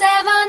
seven.